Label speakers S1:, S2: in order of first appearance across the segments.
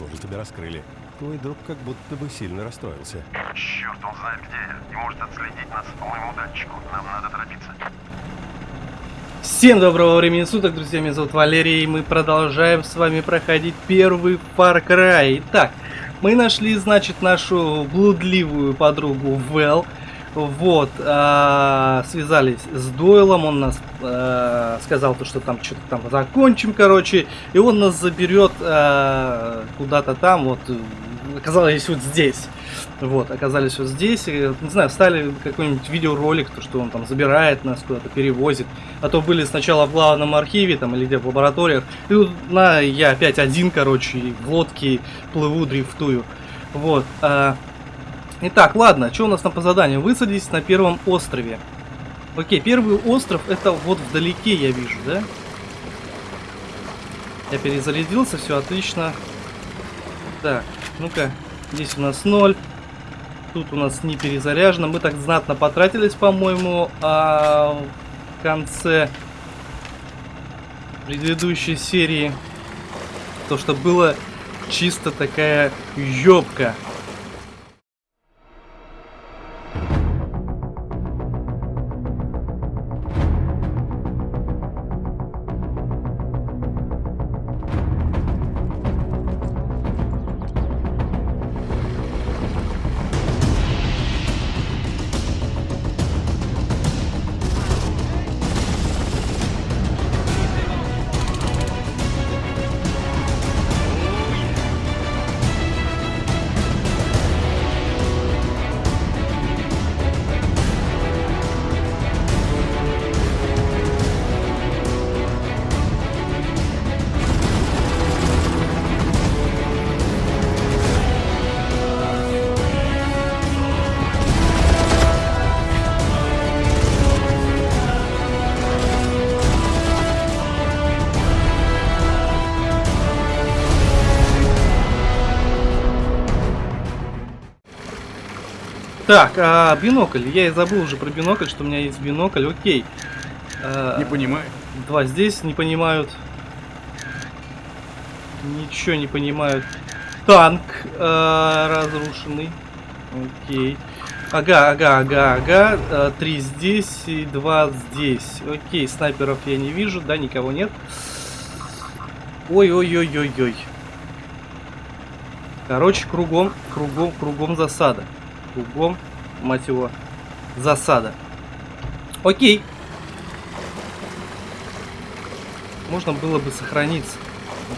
S1: похоже, тебя раскрыли. Твой друг как будто бы сильно расстроился.
S2: Черт, он знает, где я. И может отследить нас по моему датчику. Нам надо торопиться.
S3: Всем доброго времени суток, друзья, меня зовут Валерий, и мы продолжаем с вами проходить первый Far Cry. Итак, мы нашли, значит, нашу блудливую подругу Вэл. Вот, а, связались с Дойлом, он нас а, сказал, то, что там что-то там закончим, короче, и он нас заберет а, куда-то там, вот, оказалось вот здесь. Вот, оказались вот здесь, не знаю, встали какой-нибудь видеоролик, то, что он там забирает нас куда-то, перевозит. А то были сначала в главном архиве, там, или где в лабораториях, и вот на, я опять один, короче, в лодке плыву, дрифтую. Вот, а, Итак, ладно, что у нас там по заданию? Высадись на первом острове. Окей, первый остров это вот вдалеке я вижу, да? Я перезарядился, все отлично. Так, ну-ка, здесь у нас 0. Тут у нас не перезаряжено. Мы так знатно потратились, по-моему, а в конце предыдущей серии. То, что было чисто такая ёбка. Так, а бинокль. Я и забыл уже про бинокль, что у меня есть бинокль. Окей. А,
S4: Не понимаю.
S3: Два здесь не понимают. Ничего не понимают. Танк э, разрушенный. Окей. Ага, ага, ага, ага. Э, Три здесь и два здесь. Окей, снайперов я не вижу, да, никого нет. Ой-ой-ой-ой-ой. Короче, кругом, кругом, кругом засада. Кругом, мать его, засада. Окей. Можно было бы сохраниться.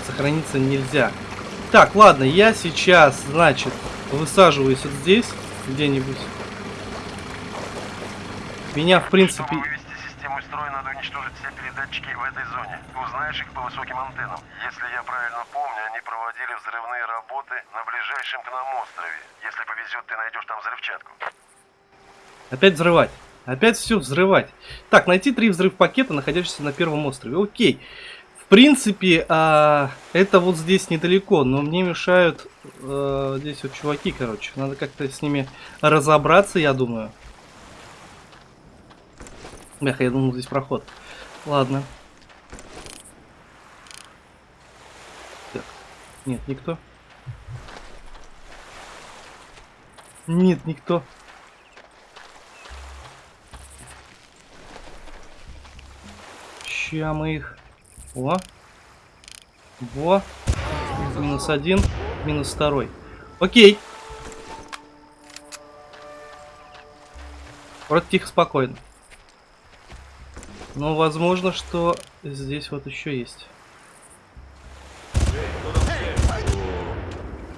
S3: Сохраниться нельзя. Так, ладно, я сейчас, значит, высаживаюсь вот здесь, где-нибудь. Меня, в принципе...
S2: Чтобы вывести систему строя, надо уничтожить все передатчики в этой зоне. Узнаешь их по высоким антеннам. Если я правильно помню, они проводили взрывные работы на ближайшем к нам острове. Если повезет, ты найдешь там взрывчатку.
S3: Опять взрывать. Опять все взрывать. Так, найти три взрыв пакета, находящихся на первом острове. Окей. В принципе, а, это вот здесь недалеко, но мне мешают а, здесь вот чуваки, короче. Надо как-то с ними разобраться, я думаю. Эх, я думал, здесь проход. Ладно. Так. Нет, никто. Нет, никто. Ща мы их... О. Во. Минус один. Минус второй. Окей. Вроде тихо, спокойно. Но возможно, что здесь вот еще есть.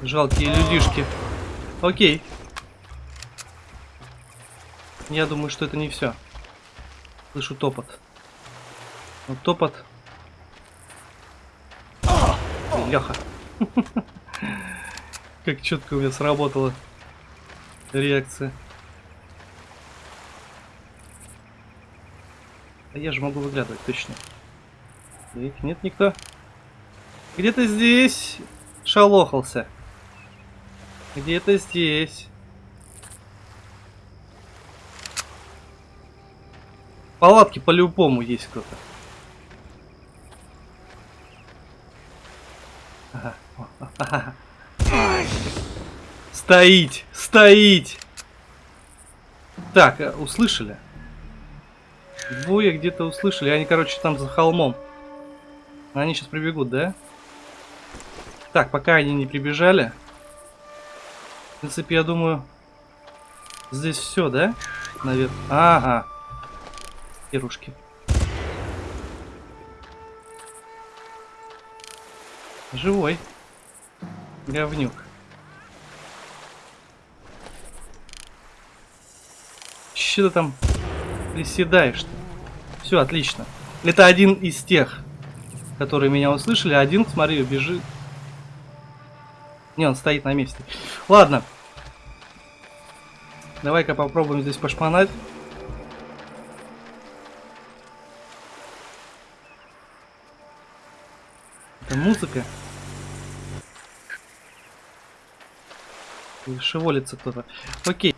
S3: Жалкие людишки. Окей. Я думаю, что это не все. Слышу топот. Вот топот. Леха. Как четко у меня сработала реакция. А я же могу выглядывать, точно. Так, нет никто. Где-то здесь шалохался. Где-то здесь. В палатке по-любому есть кто-то. Ага. Ага. Стоить! Стоить! Так, э, услышали? Двое где-то услышали. Они, короче, там за холмом. Они сейчас прибегут, да? Так, пока они не прибежали. В принципе, я думаю, здесь все, да? Наверное. Ага. Ирушки. Живой. Говнюк. Че ты там приседаешь-то? Все, отлично. Это один из тех, которые меня услышали. Один, смотри, бежит. Не, он стоит на месте. Ладно. Давай-ка попробуем здесь пошпанать. Это музыка. Или Шевелится кто-то. Окей.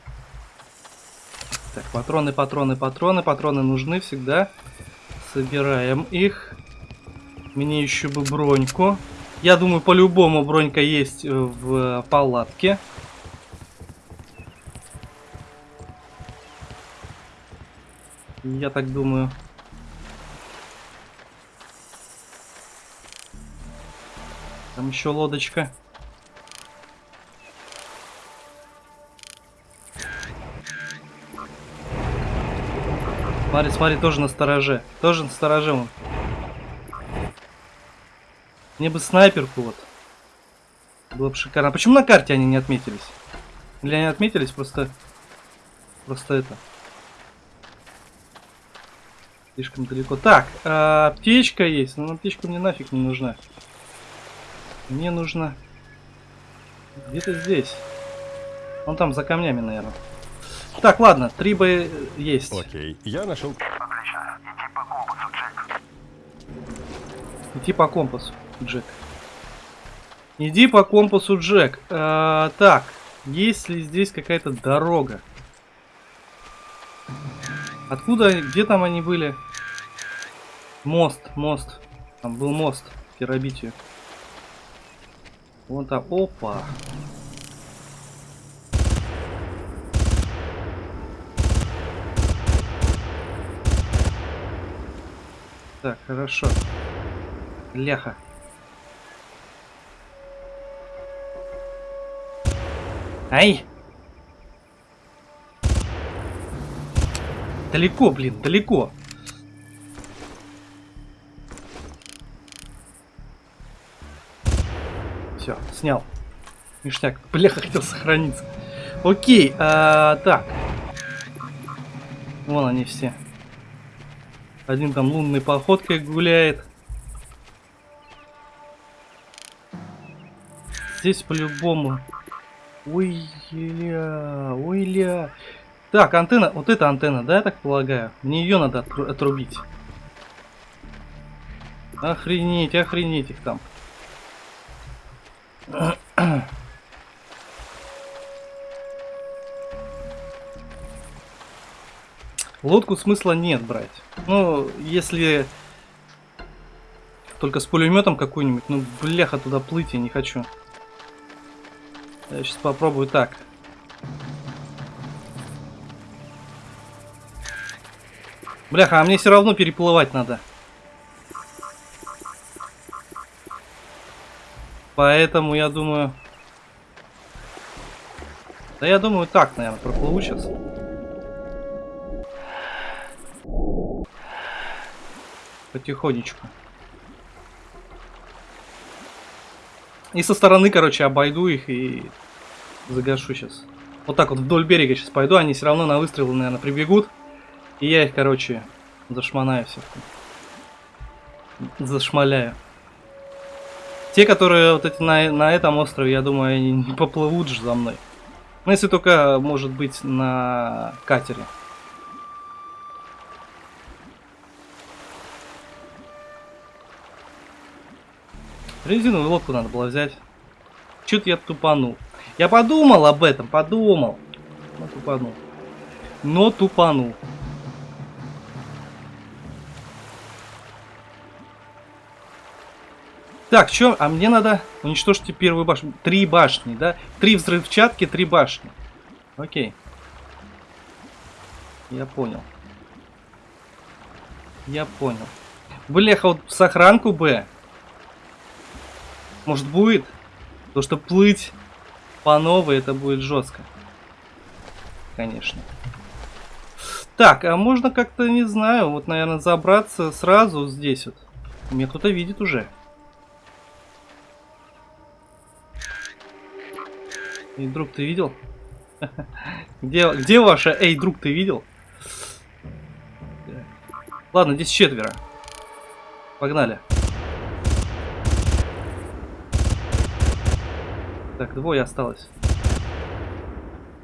S3: Патроны, патроны, патроны. Патроны нужны всегда. Собираем их. Мне еще бы броньку. Я думаю, по-любому бронька есть э, в палатке. Я так думаю. Там еще лодочка. Смотри, смотри, тоже на стороже. Тоже на стороже он. Мне бы снайперку вот. Было бы шикарно. А почему на карте они не отметились? Или они отметились просто... Просто это... Слишком далеко. Так, а, аптечка есть. Но аптечка мне нафиг не нужна. Мне нужно... Где-то здесь. Он там за камнями, наверное. Так, ладно, три бы есть.
S1: Окей, я нашел...
S2: Отлично. Иди по компасу, Джек.
S3: Идти по компасу, Джек. Иди по компасу, Джек. А, так, есть ли здесь какая-то дорога? Откуда, где там они были? Мост, мост. Там был мост в Терабитию. Вон там, опа. Так, хорошо. Ляха. Ай! Далеко, блин, далеко. Все, снял. Ништяк. Бляха, хотел сохраниться. Окей, а, так. Вон они все. Один там лунной походкой гуляет. Здесь по-любому. Ой, ля, ой, ля. Так, антенна, вот эта антенна, да, я так полагаю? Мне ее надо отру- отрубить. Охренеть, охренеть их там. Лодку смысла нет брать. Ну, если только с пулеметом какой-нибудь, ну, бляха, туда плыть я не хочу. Я сейчас попробую так. Бляха, а мне все равно переплывать надо. Поэтому я думаю... Да я думаю так, наверное, проплыву сейчас. Потихонечку. И со стороны, короче, обойду их и загашу сейчас. Вот так вот вдоль берега сейчас пойду, они все равно на выстрелы, наверное, прибегут. И я их, короче, зашманаю всех. Зашмаляю. Те, которые вот эти на, на этом острове, я думаю, они не поплывут же за мной. Ну, если только, может быть, на катере. Резиновую лодку надо было взять. Чё-то я тупанул. Я подумал об этом, подумал. Но тупанул. Но тупанул. Так, чё? А мне надо уничтожить первую башню. Три башни, да? Три взрывчатки, три башни. Окей. Я понял. Я понял. Бляха, вот сохранку Б. Может будет? То, что плыть по новой, это будет жестко. Конечно. Так, а можно как-то, не знаю, вот, наверное, забраться сразу здесь вот. Меня кто-то видит уже. Эй, друг, ты видел? Где, где ваша? Эй, друг, ты видел? Ладно, здесь четверо. Погнали. Так, двое осталось.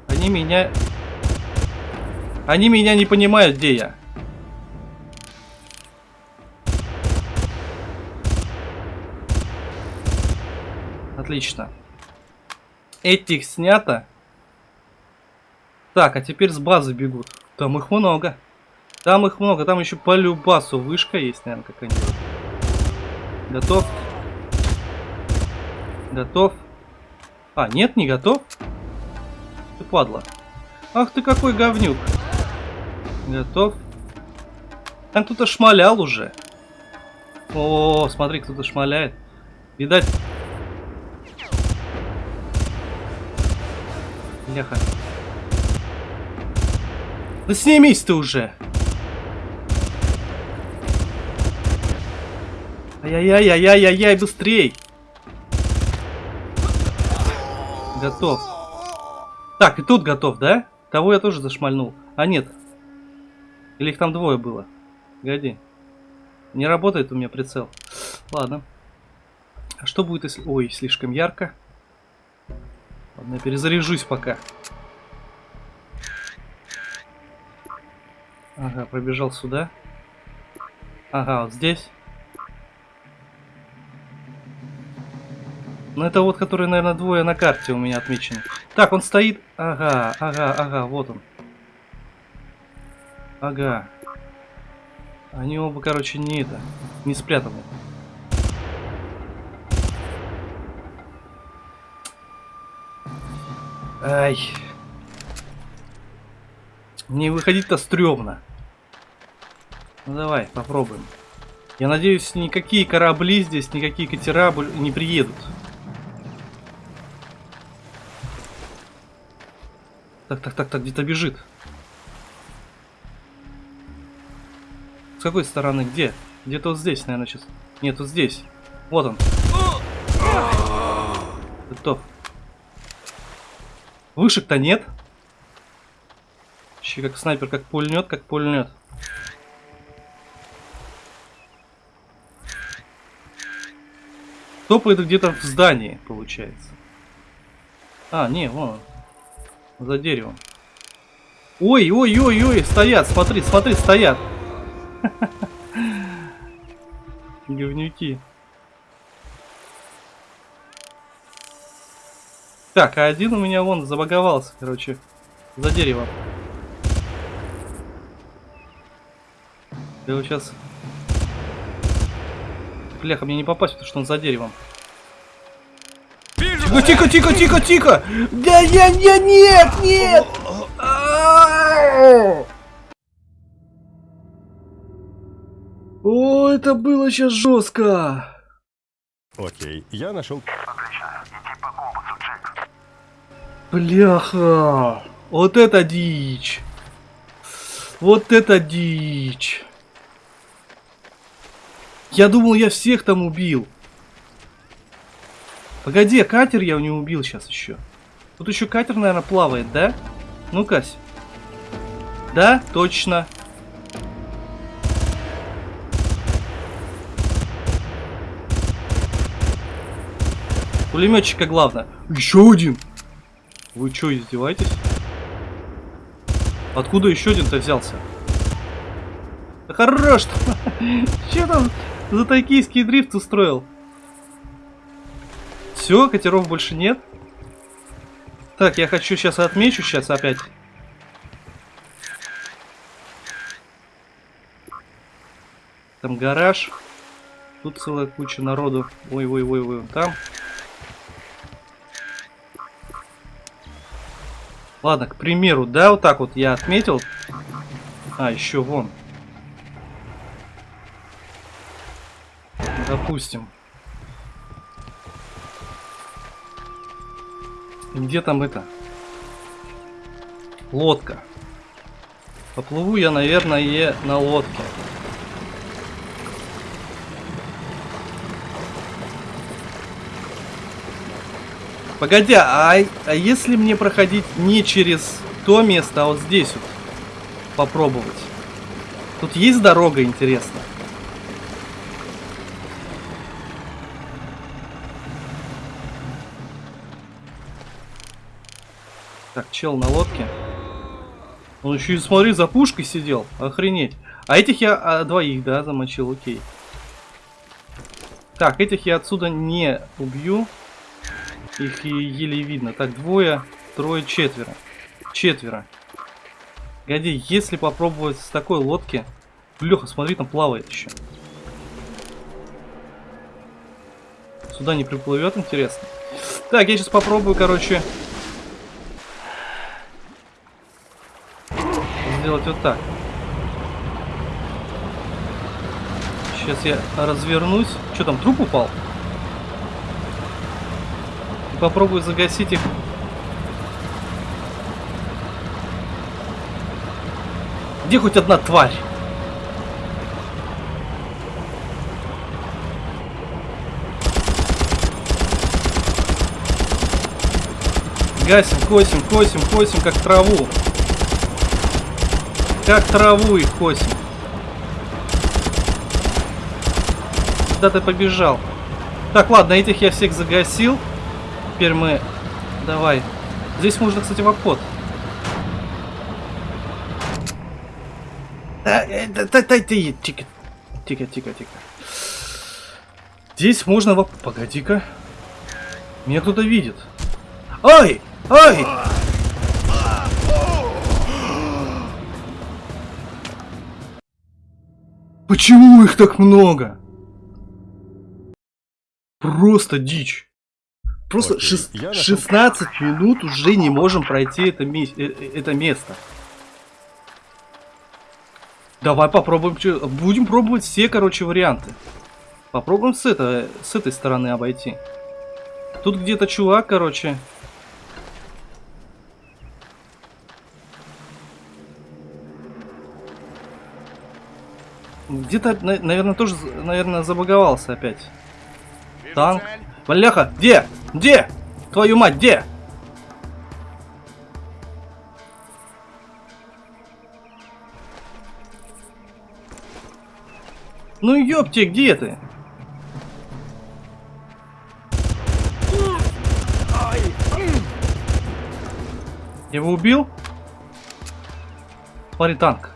S3: Они меня... Они меня не понимают, где я. Отлично. Этих снято. Так, а теперь с базы бегут. Там их много. Там их много. Там еще по любасу вышка есть, наверное, какая-нибудь. Готов? Готов? А, нет, не готов? Ты падла. Ах ты какой говнюк. Готов? Там кто-то шмалял уже. О, смотри, кто-то шмаляет. Видать. Ляха. Да снимись ты уже. Ай-яй-яй-яй-яй-яй, быстрей. Готов. Так, и тут готов, да? Того я тоже зашмальнул. А нет. Или их там двое было? Погоди. Не работает у меня прицел. Ладно. А что будет, если... Ой, слишком ярко. Ладно, я перезаряжусь пока. Ага, пробежал сюда. Ага, вот здесь. Ну это вот, который, наверное, двое на карте у меня отмечены. Так, он стоит... Ага, ага, ага, вот он. Ага. Они оба, короче, не это, не спрятаны. Ай. Не выходить-то стрёмно. Ну давай, попробуем. Я надеюсь, никакие корабли здесь, никакие катера не приедут. Так, так, так, так, где-то бежит. С какой стороны? Где? Где-то вот здесь, наверное, сейчас. Нет, вот здесь. Вот он. Готов. Вышек-то нет. Еще как снайпер, как пульнет, как пульнет. Топает где-то в здании, получается. А, не, вон он. За деревом. Ой, ой, ой, ой, стоят, смотри, смотри, стоят. Говнюки. Так, а один у меня вон забаговался, короче, за деревом. Я его сейчас... Бляха, мне не попасть, потому что он за деревом. Тихо, тихо, тихо, тихо, тихо! Да я, я, нет, нет! О, это было сейчас жестко!
S1: Окей, я нашел...
S2: Отлично. Иди по компасу, Джек.
S3: Бляха! Вот это дичь! Вот это дичь! Я думал, я всех там убил. Погоди, катер я не убил сейчас еще. Тут еще катер, наверное, плавает, да? Ну-ка. Да, точно. Пулеметчика главное. Еще один. Вы что, издеваетесь? Откуда еще один-то взялся? Да хорош! Че там за токийский дрифт устроил? Все, катеров больше нет. Так, я хочу сейчас отмечу сейчас опять. Там гараж. Тут целая куча народу. Ой-ой-ой-ой. Там. Ладно, к примеру, да, вот так вот я отметил. А, еще вон. Допустим. Где там это? Лодка. Поплыву я, наверное, на лодке. Погоди, а, а если мне проходить не через то место, а вот здесь вот попробовать? Тут есть дорога, интересно? Так, чел на лодке. Он еще и, смотри, за пушкой сидел. Охренеть. А этих я а, двоих, да, замочил, окей. Так, этих я отсюда не убью. Их и еле видно. Так, двое, трое, четверо. Четверо. Годи, если попробовать с такой лодки... Леха, смотри, там плавает еще. Сюда не приплывет, интересно. Так, я сейчас попробую, короче... Сделать вот так. Сейчас я развернусь. Что там, труп упал? И попробую загасить их. Где хоть одна тварь? Гасим, косим, косим, косим, как траву. Как траву их косим. Куда ты побежал? Так, ладно, этих я всех загасил. Теперь мы... Давай. Здесь можно, кстати, в обход. Тихо, тихо, тихо, тихо. Здесь можно в... Погоди-ка. Меня кто-то видит. Ай! Ай! Почему их так много? Просто дичь. Просто
S1: Окей,
S3: шес-
S1: я нашел-
S3: 16 минут уже не можем пройти это, ми- э- э- это место. Давай попробуем. Будем пробовать все, короче, варианты. Попробуем с, этого, с этой стороны обойти. Тут где-то чувак, короче. Где-то, на- наверное, тоже, наверное, забаговался опять. Танк. Валяха, где? Где? Твою мать, где? Ну ёпте, где ты? Его убил? Смотри, танк.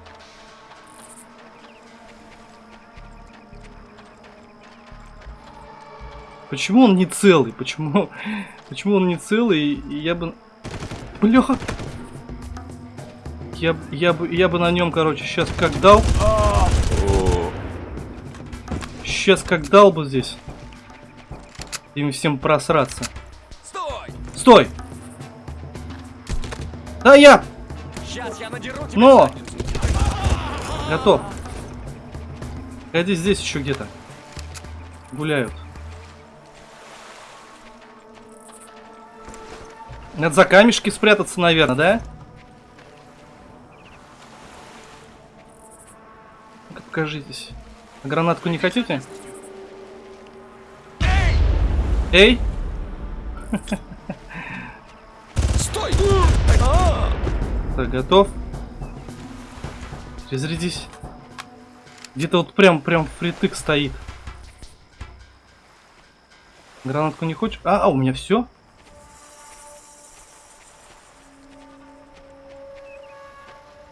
S3: Почему он не целый? Почему, почему он не целый? И я бы... Бляха! Я, я, бы, я бы на нем, короче, сейчас как дал. Сейчас как дал бы здесь. Им всем просраться.
S4: Стой!
S3: Стой! Да я!
S4: Сейчас я надеру тебе
S3: Но! Готов. Погоди, здесь еще где-то. Гуляют. Надо за камешки спрятаться, наверное, да? Покажитесь. А гранатку не хотите? Эй!
S4: Стой!
S3: Так, готов. Разрядись. Где-то вот прям, прям впритык стоит. Гранатку не хочешь? А, а у меня все?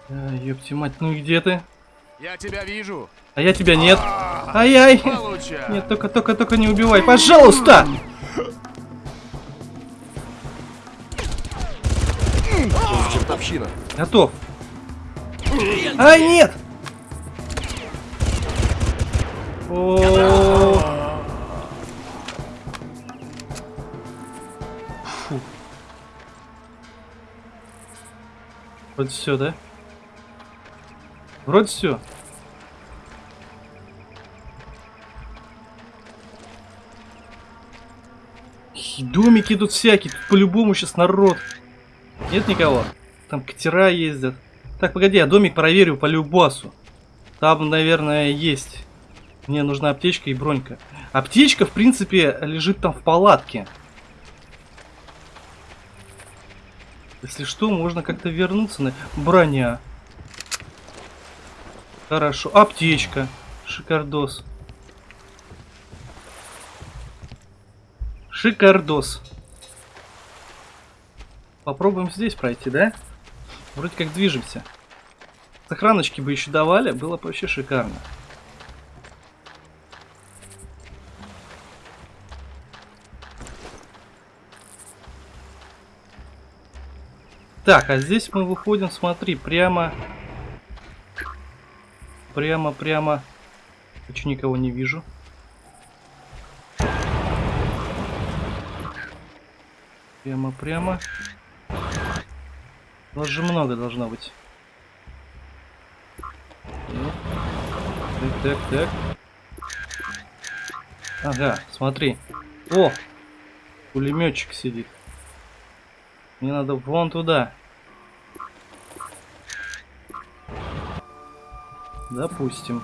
S3: Да, ёпти мать, ну и где ты?
S4: Я тебя вижу.
S3: А я тебя нет. А,
S4: Ай-ай.
S3: Нет, только, только, только не убивай, пожалуйста. Чертовщина. Готов. Ай, нет. О. Вот все, да? Вроде все. Домики тут всякие, тут по-любому сейчас народ. Нет никого? Там катера ездят. Так, погоди, я домик проверю по любасу. Там, наверное, есть. Мне нужна аптечка и бронька. Аптечка, в принципе, лежит там в палатке. Если что, можно как-то вернуться на... Броня. Хорошо. Аптечка. Шикардос. Шикардос. Попробуем здесь пройти, да? Вроде как движемся. Сохраночки бы еще давали, было бы вообще шикарно. Так, а здесь мы выходим, смотри, прямо... Прямо, прямо... Почему никого не вижу? Прямо, прямо. Нас же много должно быть. Так, так, так. Ага, смотри. О! Пулеметчик сидит. Мне надо вон туда. Допустим.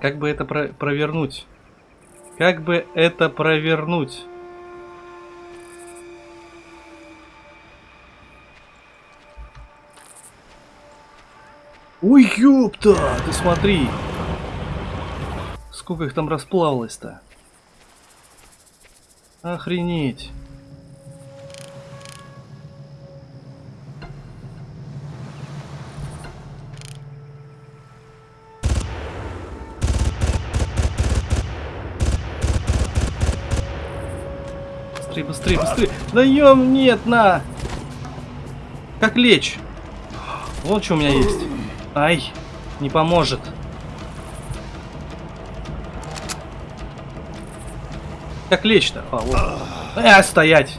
S3: Как бы это про провернуть? Как бы это провернуть? Ой, ёпта! Ты смотри! Сколько их там расплавилось-то? Охренеть! Быстрее, быстрее! Даем, нет, на! Как лечь? Вот что у меня есть. Ай, не поможет. Как лечь-то? А, вот. А, стоять!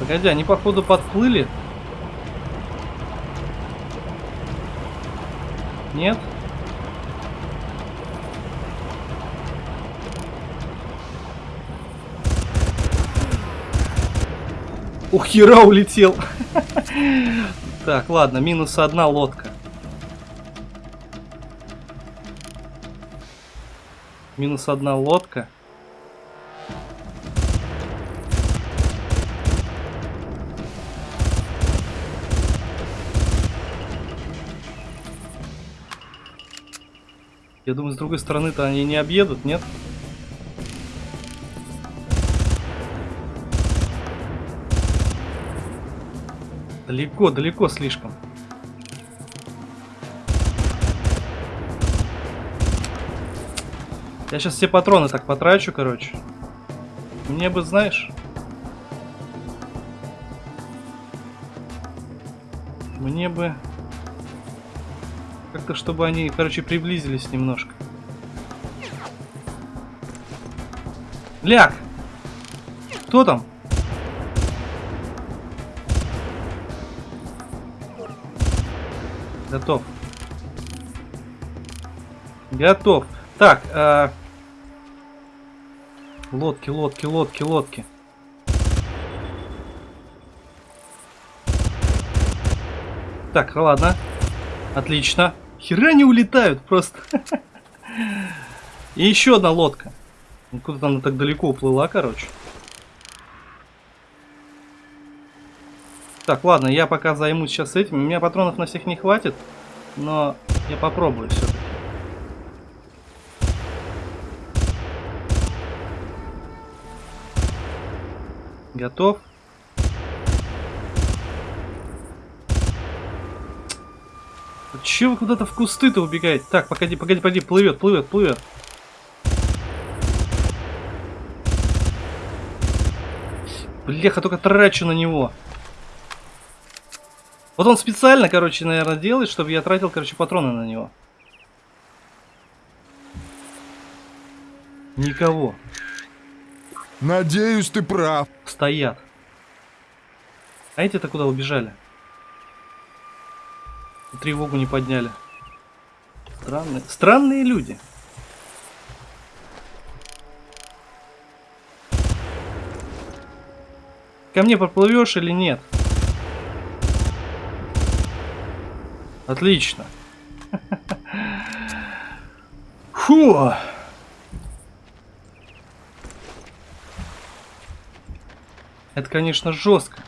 S3: Погоди, они походу подплыли. Нет? Ух, хера улетел. Так, ладно, минус одна лодка. Минус одна лодка. Я думаю, с другой стороны-то они не объедут, нет? Далеко, далеко слишком. Я сейчас все патроны так потрачу, короче. Мне бы, знаешь... Мне бы... Как-то, чтобы они, короче, приблизились немножко. Ляг! Кто там? Готов. Готов. Так, э... лодки, лодки, лодки, лодки. Так, ладно. Отлично. Хера не улетают просто. И еще одна лодка. Ну, Куда-то она так далеко уплыла, короче. Так, ладно, я пока займусь сейчас этим. У меня патронов на всех не хватит, но я попробую все-таки. Готов? Че вы куда-то в кусты-то убегаете? Так, погоди, погоди, погоди, плывет, плывет, плывет. Бляха, только трачу на него. Вот он специально, короче, наверное, делает, чтобы я тратил, короче, патроны на него. Никого.
S5: Надеюсь, ты прав.
S3: Стоят. А эти-то куда убежали? Тревогу не подняли. Странные, странные люди. Ко мне поплывешь или нет? Отлично. Фу. Это, конечно, жестко.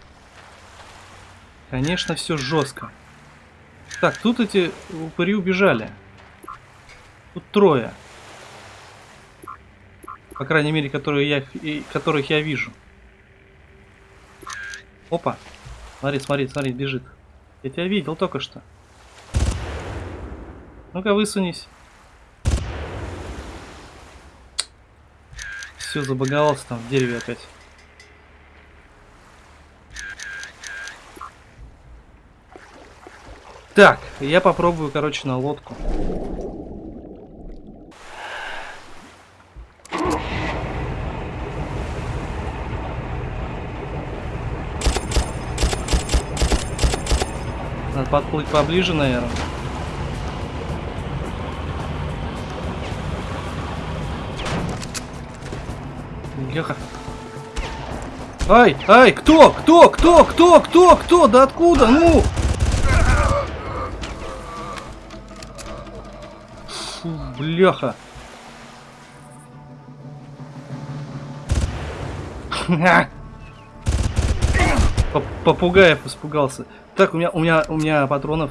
S3: Конечно, все жестко. Так, тут эти упыри убежали. Тут трое. По крайней мере, которые я, которых я вижу. Опа. Смотри, смотри, смотри, бежит. Я тебя видел только что. Ну-ка, высунись. Все, забаговался там в дереве опять. Так, я попробую, короче, на лодку. Надо подплыть поближе, наверное. Леха. Ай, ай, кто, кто, кто, кто, кто, кто, да откуда, ну? Бляха. Поп- Попугаев испугался. Так, у меня, у меня, у меня патронов.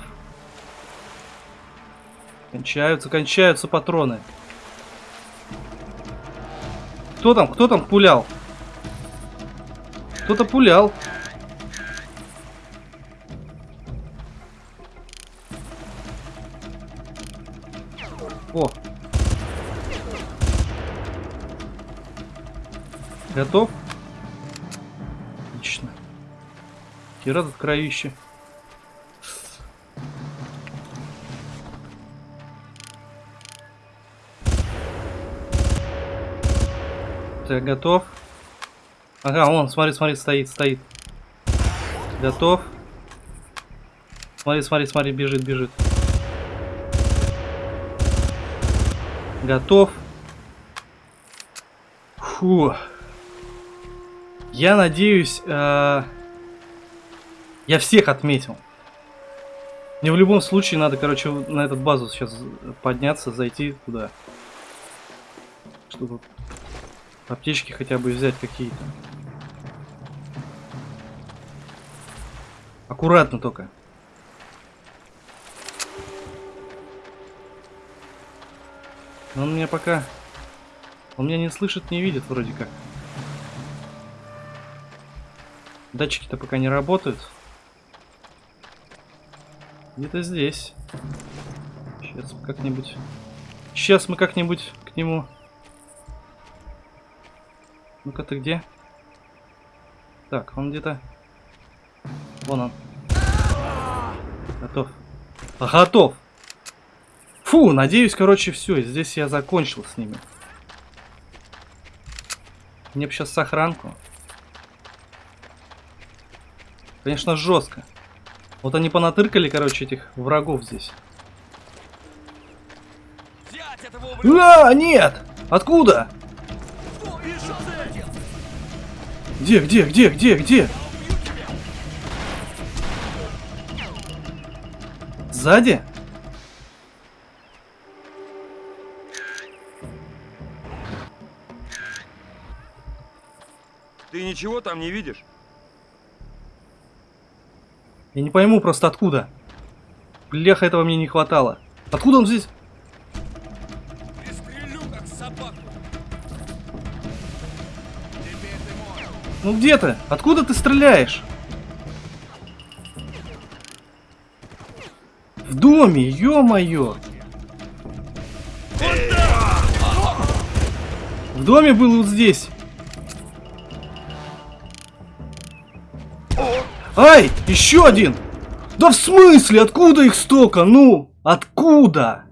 S3: Кончаются, кончаются патроны. Кто там, кто там пулял? Кто-то пулял. Готов? Отлично. Хера тут кровище. Так, готов. Ага, он, смотри, смотри, стоит, стоит. Готов. Смотри, смотри, смотри, бежит, бежит. Готов. Фу. Я надеюсь, э, я всех отметил. Мне в любом случае надо, короче, на эту базу сейчас подняться, зайти туда. Чтобы аптечки хотя бы взять какие-то. Аккуратно только. Он меня пока... Он меня не слышит, не видит вроде как. Датчики-то пока не работают. Где-то здесь. Сейчас как-нибудь... Сейчас мы как-нибудь к нему... Ну-ка ты где? Так, он где-то... Вон он. Готов. А, Готов! Фу, надеюсь, короче, все. Здесь я закончил с ними. Мне бы сейчас сохранку. Конечно, жестко. Вот они понатыркали, короче, этих врагов здесь. А, нет! Откуда? Где, где, где, где, где? Сзади?
S6: Ты ничего там не видишь?
S3: Я не пойму просто откуда. Бляха, этого мне не хватало. Откуда он здесь? Ну где ты? Откуда ты стреляешь? В доме, ё-моё! В доме был вот здесь. Ай, еще один! Да в смысле? Откуда их столько? Ну, откуда?